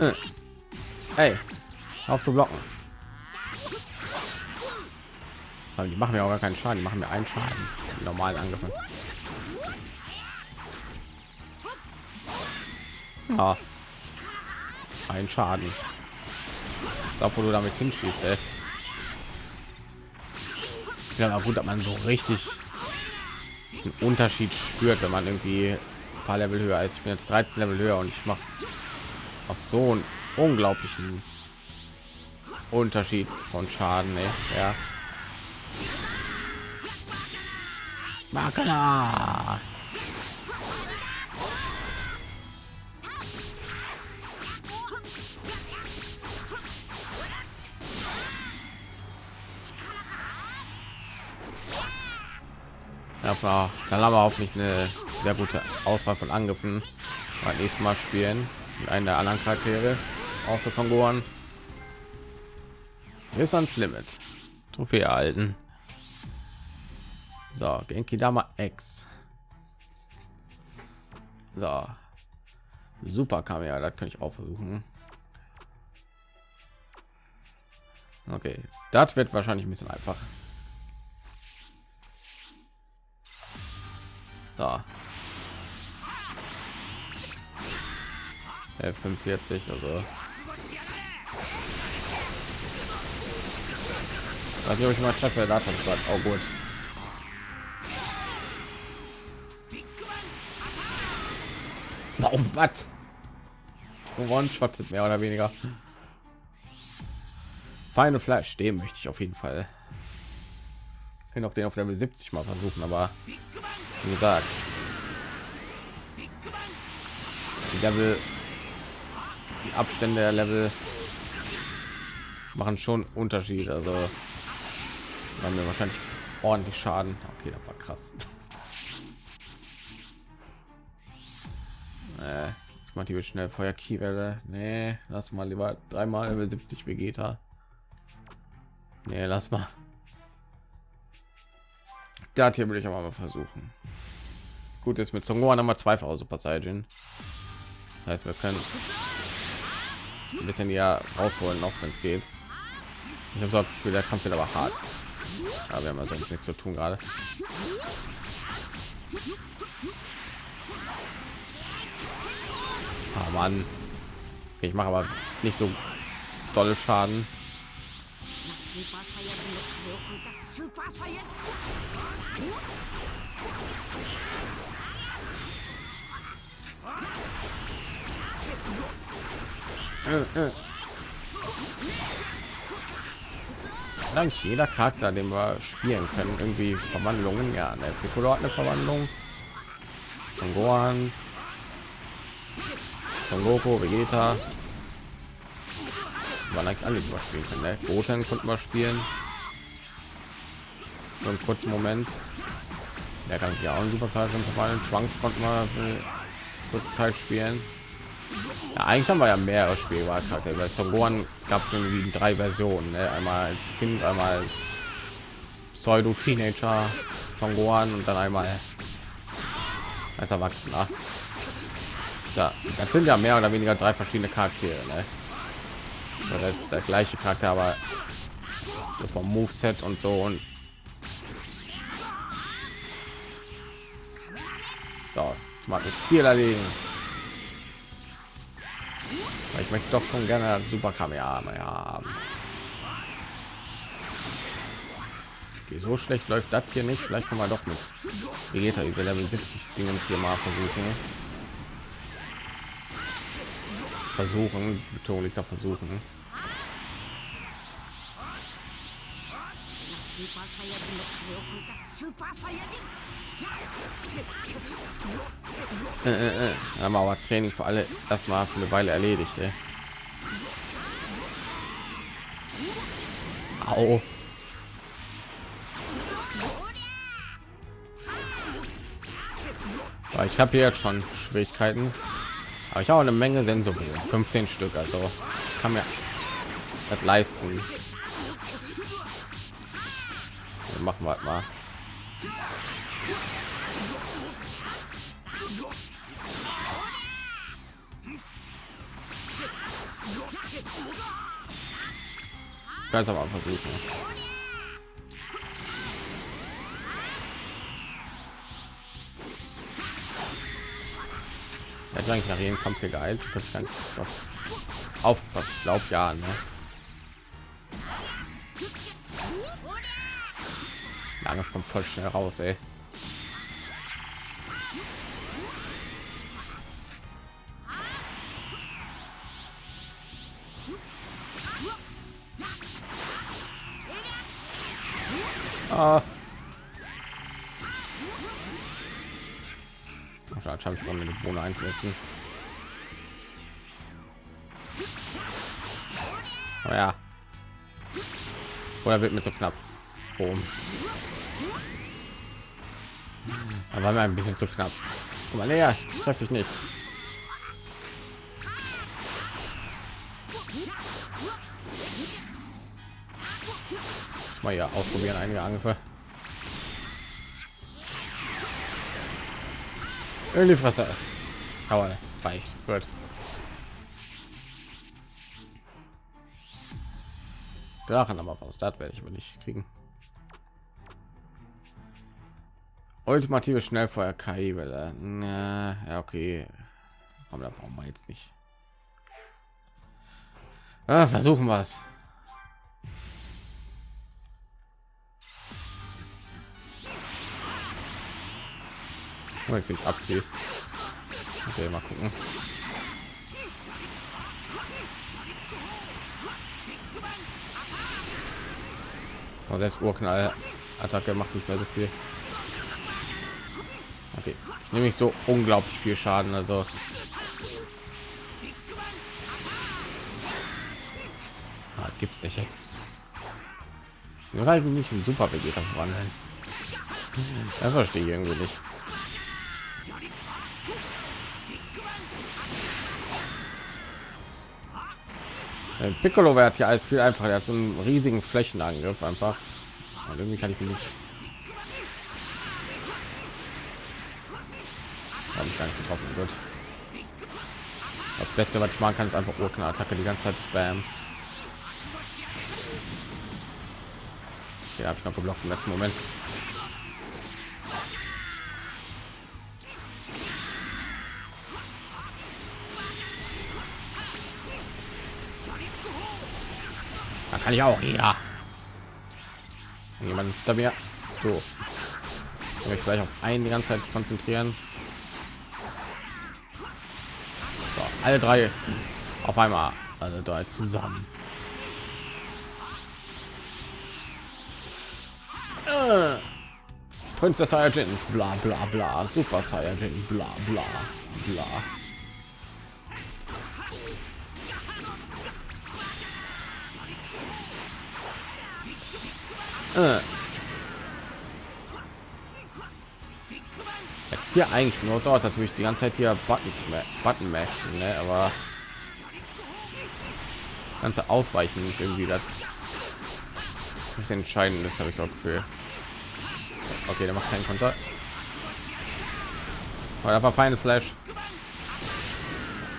Äh. Hey, auf zu blocken. Aber die machen mir auch gar keinen Schaden, die machen mir einen Schaden. Normalen Angriffe. Ah. Ein Schaden. Wo du damit hinschießt, ey. Ja, gut, dass man so richtig einen Unterschied spürt, wenn man irgendwie ein paar Level höher ist. Ich bin jetzt 13 Level höher und ich mache auch so einen unglaublichen Unterschied von Schaden. Ey. Ja. Makala. Dann haben wir hoffentlich eine sehr gute Auswahl von Angriffen. Beim nächsten Mal spielen mit einem der anderen Charaktere außer von Gohan. Ist ans Limit. Trophäe erhalten. So, Genki Dama X. So. Super Kamera, das kann ich auch versuchen. Okay, das wird wahrscheinlich ein bisschen einfach. So. 45 also Weiß nicht, ob ich mal treffe, da hat oh gut. Warum was? One-shottet mehr oder weniger. Feine Fleisch, dem möchte ich auf jeden Fall. Ich noch den auf Level 70 mal versuchen, aber wie gesagt, die Level, die Abstände der Level machen schon Unterschied. Also haben wir wahrscheinlich ordentlich Schaden. Okay, das war krass. äh, ich mache die schnell Feuer Kiewelle. Nee, lass mal lieber dreimal Level 70 Vegeta. Nee, lass mal. Das hier will ich aber mal versuchen. Gut ist mit Songohan haben wir zweifache Super Saiyan. Das heißt, wir können ein bisschen ja rausholen, noch wenn es geht. Ich habe so für der Kampf wird aber hart. Aber wir haben also nichts zu tun gerade. Oh Mann. Ich mache aber nicht so tolle Schaden. Äh, äh. Dank jeder Charakter, den wir spielen können, irgendwie Verwandlungen. Ja, der Piccolo hat eine Verwandlung. Von Gohan, von Goku, Vegeta. Man eigentlich alle überspielen können. Ne? Goten konnten wir spielen. So einen kurzen Moment. Der kann ja auch ein Super Saiyan verfallen. Trunks konnten wir für kurze Zeit spielen. Ja, eigentlich haben wir ja mehrere Spielwahlkarte. Bei Son Gohan gab es irgendwie drei Versionen. Ne? Einmal als Kind, einmal als Pseudo-Teenager Son Gohan und dann einmal als Erwachsener. Ja, das sind ja mehr oder weniger drei verschiedene Charaktere. Ne? Das ist der gleiche Charakter, aber so vom Moveset und so und so, mag das Ziel erlegen. Ich möchte doch schon gerne Super Kamera haben. Okay, so schlecht läuft das hier nicht. Vielleicht können wir doch mit Vegeta diese Level 70 Dingen hier mal versuchen. Versuchen, Betonung liegt da versuchen. Äh, äh, äh. Wir aber Training für alle erstmal für eine Weile erledigt. Ey. Au. ich habe hier jetzt schon Schwierigkeiten, aber ich habe eine Menge Sensoren, 15 Stück, also kann mir das leisten. machen wir mal. Ganz am Anfang versuchen. Er hat eigentlich nach jedem Kampf hier geeilt. Das kann ich aufpassen. Ich glaube ja. Ne? Das kommt voll schnell raus, ey. Ah. Wahrscheinlich habe ich um eine Bohne einzusetzen. Oh ja. Oder wird mir so knapp. Boom. Da war mir ein bisschen zu knapp. Guck mal näher, treff dich nicht. Mal ja ausprobieren einige Angriffe. In die Fresse. Aber reicht. Gut. Drachen aber was das werde ich aber nicht kriegen. Ultimative Schnellfeuer KI Welle. Na, ja, okay. Aber da brauchen wir jetzt nicht. Ah, versuchen wir es. Oh, ich abziehe. Okay, mal gucken. Aber selbst Urknall Attacke macht nicht mehr so viel. Okay, ich nehme nicht so unglaublich viel Schaden, also ah, gibt's nicht. Ey. Nur halt nicht ein super Vegeta verwandeln. Das verstehe ich irgendwie nicht. Piccolo wird ja alles viel einfacher. Er hat so einen riesigen Flächenangriff einfach. Und irgendwie kann ich mich nicht. Habe ich gar nicht getroffen. Gut. Das Beste, was ich machen kann, ist einfach Urknall-Attacke die ganze Zeit spam. Hier habe ich noch geblockt im letzten Moment. Kann ich auch. Ja. Jemand ist da mir. So. Ich gleich auf einen die ganze Zeit konzentrieren. So, alle drei auf einmal. Alle drei zusammen. Äh. Saiyajins, bla bla bla, Super Saiyajin, bla bla bla. Äh. Jetzt hier eigentlich nur so aus, als würde ich die ganze Zeit hier Buttons, Button mashen, ne? aber ganze Ausweichen ist irgendwie das das entscheidend ist, habe ich so Gefühl. Okay, der macht keinen. Aber da war Final Flash.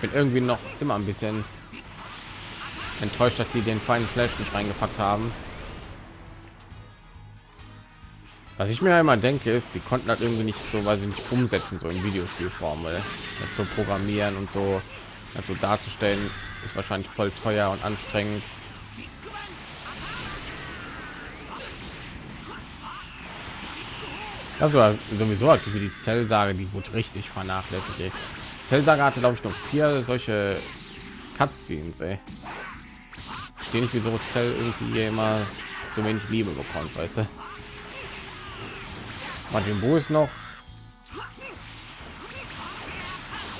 Bin irgendwie noch immer ein bisschen enttäuscht, dass die den Final Flash nicht reingepackt haben. Was ich mir einmal denke, ist, sie konnten das irgendwie nicht so, weil sie nicht umsetzen, so in Videospielform, weil zu programmieren und so also darzustellen, ist wahrscheinlich voll teuer und anstrengend. Also sowieso hat wie die Zellsage, die wurde richtig vernachlässigt. Ey. Zellsage hatte glaube ich noch vier solche Cutscenes. Ey. Stehe nicht, wieso Zell irgendwie immer so wenig Liebe bekommt, weißt du? Martin Bo ist noch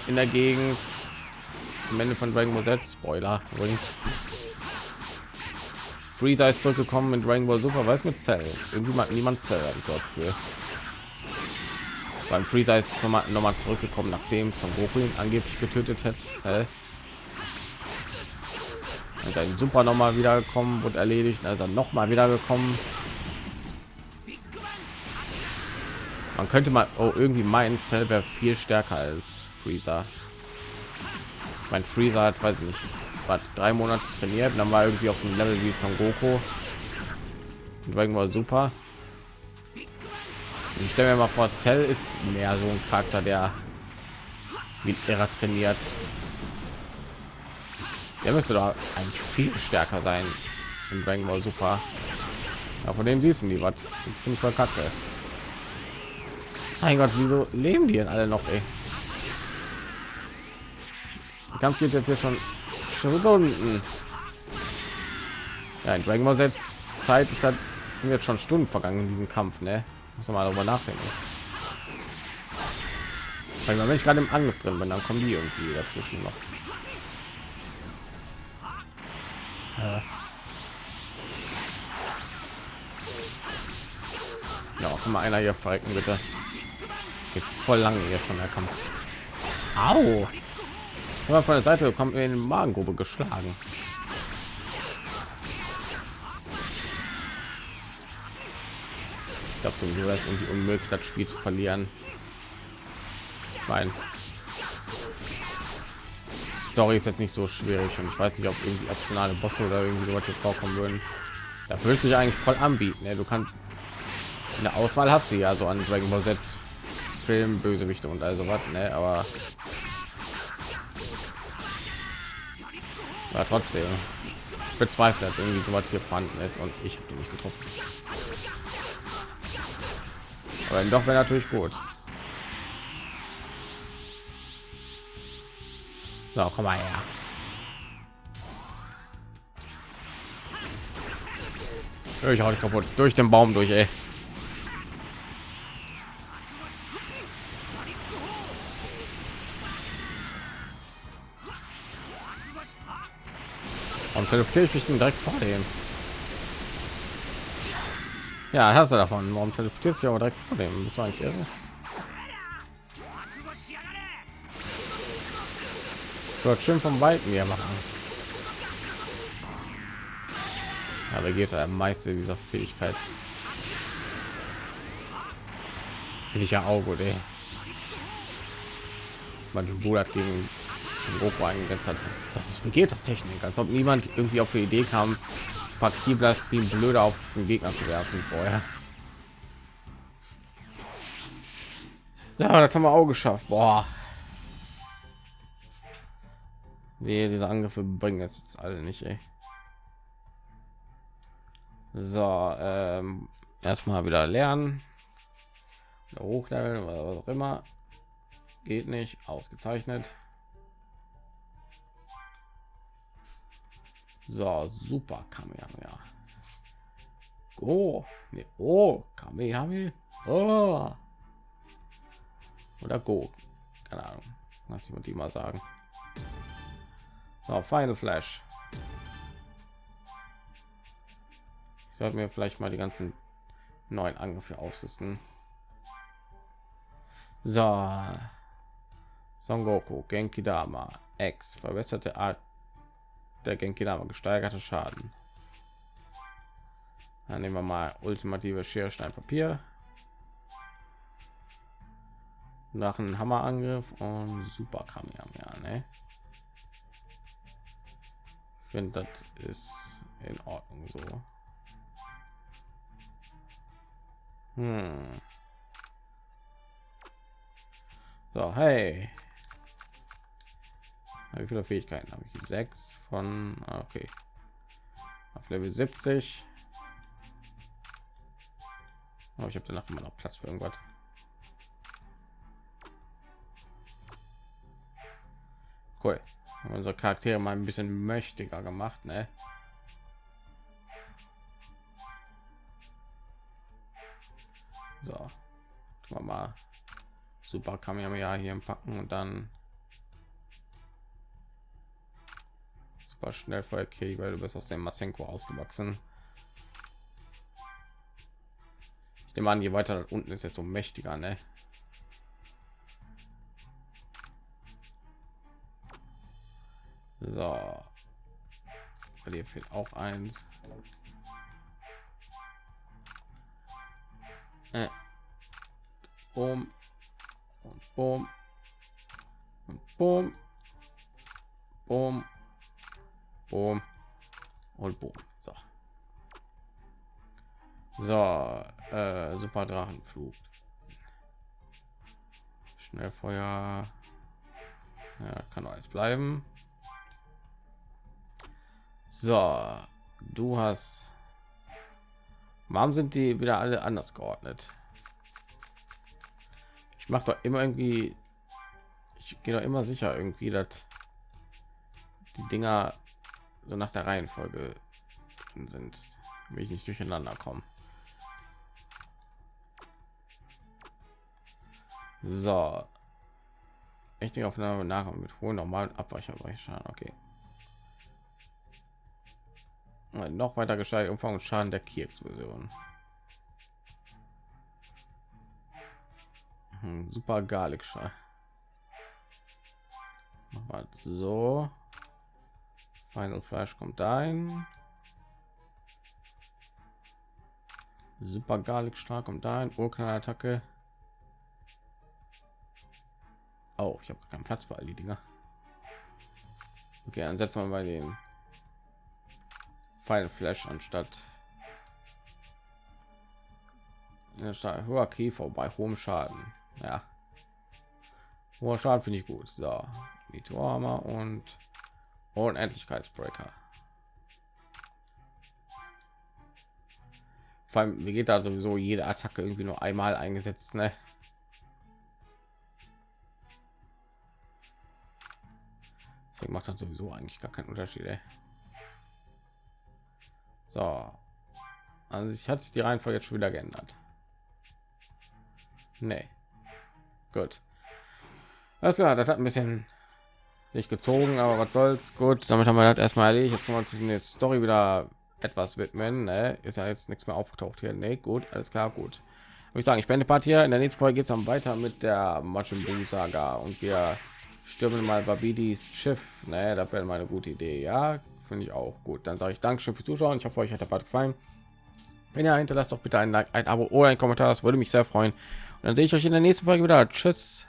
in der Gegend. Am Ende von Dragon Ball Z. Spoiler übrigens. Freezer ist zurückgekommen in Dragon Ball Super, weiß mit Cell. Irgendwie mag niemand Cell, habe für. Beim Freezer ist noch mal, noch mal zurückgekommen, nachdem Son Goku ihn angeblich getötet hat. Äh. Sein Super noch mal wiedergekommen, wurde erledigt, also noch mal wiedergekommen. Man könnte mal oh, irgendwie meinen, Cell wäre viel stärker als Freezer. Mein Freezer hat, weiß ich nicht, was drei Monate trainiert, dann war irgendwie auf dem Level wie Son Goku. Und Ball Super. Ich stelle mir mal vor, Cell ist mehr so ein Charakter, der wie er trainiert. Der müsste da eigentlich viel stärker sein in Dragon Ball Super. Ja, von dem siehst du die was. Finde ich voll kacke. Mein Gott, wieso leben die denn alle noch? Ey? Der Kampf geht jetzt hier schon Stunden. Ja, in Dragon Ball Z Zeit ist halt, sind jetzt schon Stunden vergangen in diesem Kampf, ne? Muss man mal darüber nachdenken. Weil wenn ich gerade im Angriff drin bin, dann kommen die irgendwie dazwischen noch. Ja, kann mal einer hier verrecken, bitte. Geht voll lange hier schon der Kampf. Au! Aber von der Seite kommt in die Magengrube geschlagen. Ich glaube sowieso, dass irgendwie unmöglich das Spiel zu verlieren. Nein. Story ist jetzt nicht so schwierig und ich weiß nicht, ob irgendwie optionale Bosse oder irgendwie so hier vorkommen würden. Da würde sich eigentlich voll anbieten. Ja, du kannst eine Auswahl hast du ja so an Dragon Ball Z Film, Bösewichte und also was, ne? Aber ja, trotzdem ich bezweifle, dass irgendwie so was hier vorhanden ist und ich habe nicht getroffen. Aber doch wäre natürlich gut. So, komm mal her. Ich hau dich kaputt durch den Baum durch, ey. Warum teleportiere ich mich denn direkt vor dem? Ja, hast du davon. Warum teleportierst du aber direkt vor dem? Das war eigentlich irre. wird schön vom Weiten hier machen. Aber geht der meiste dieser Fähigkeit. Finde ich ja auch gut, ey. Man Bruder gegen zum eingesetzt hat. Das ist Vegetas Technik, als ob niemand irgendwie auf die Idee kam, Pakiblas wie ein Blöder auf den Gegner zu werfen vorher. Ja, das haben wir auch geschafft. Boah. Nee, diese Angriffe bringen jetzt alle nicht, ey. So, ähm, erstmal wieder lernen. Hochleveln, was auch immer. Geht nicht. Ausgezeichnet. So, super Kamehameha. Go. Nee, oh, Kamehameha. Oh. Oder Go. Keine Ahnung. Lass ich die mal sagen. So, Final Flash. Ich sollte mir vielleicht mal die ganzen neuen Angriffe ausrüsten. So. Son Goku, Genki Dama, X, verbesserte Art der Genki Dama, gesteigerte Schaden. Dann nehmen wir mal ultimative Schere, Stein, Papier. Nach einem Hammerangriff und Super Kamehameha, ne? finde das ist in ordnung so hm. so hey wie viele fähigkeiten? Habe ich sechs von ah, okay. Auf level 70 aber ich habe danach immer noch platz für irgendwas. Cool. Unsere charaktere mal ein bisschen mächtiger gemacht ne? so. Mal super ja hier packen und dann super schnell voll okay weil du bist aus dem masenko ausgewachsen ich nehme an je weiter unten ist so mächtiger ne? So. Bei dir fehlt auch eins. Äh. Boom. Und boom. Und boom. Boom. Boom. Und boom. So. So. Äh, super Drachenflug. Schnellfeuer. Ja, kann alles bleiben. So, du hast. Warum sind die wieder alle anders geordnet? Ich mache doch immer irgendwie. Ich gehe doch immer sicher irgendwie, dass die Dinger so nach der Reihenfolge sind, wie ich nicht durcheinander kommen. So, echte Aufnahme nachkommen mit hohen normalen Abweichern. Okay noch weiter gesteigert Umfang und Schaden der Key-Explosion. Hm, super garlic Schall. Mach mal so. Final Flash kommt ein. Super Garlic stark kommt ein. Urknall-Attacke. Oh, ich habe keinen Platz für all die Dinger. Okay, dann setzen wir mal den Final Flash anstatt ja, hoher Käfer bei hohem Schaden. Ja, hoher Schaden finde ich gut. So, Meteorhammer und Unendlichkeitsbreaker. Vor allem, mir geht da sowieso jede Attacke irgendwie nur einmal eingesetzt, ne? Deswegen macht das sowieso eigentlich gar keinen Unterschied. Ey. So, also sich hat sich die Reihenfolge jetzt schon wieder geändert. Nee. Gut. Ja, das hat ein bisschen nicht gezogen, aber was soll's. Gut, damit haben wir das erstmal erledigt. Jetzt können wir uns die Story wieder etwas widmen. Ne? Ist ja jetzt nichts mehr aufgetaucht hier. Nee, gut, alles klar, gut. Würde ich sagen, ich beende Part hier. In der nächsten Folge geht es dann weiter mit der Majin Buu Saga und wir stürmen mal Babidis Schiff. Ne, das wäre mal eine gute Idee. Ja, finde ich auch gut. Dann sage ich Dankeschön fürs Zuschauen. Ich hoffe, euch hat der Part gefallen. Wenn ihr hinterlasst doch bitte ein Like, ein Abo oder ein Kommentar. Das würde mich sehr freuen. Und dann sehe ich euch in der nächsten Folge wieder. Tschüss.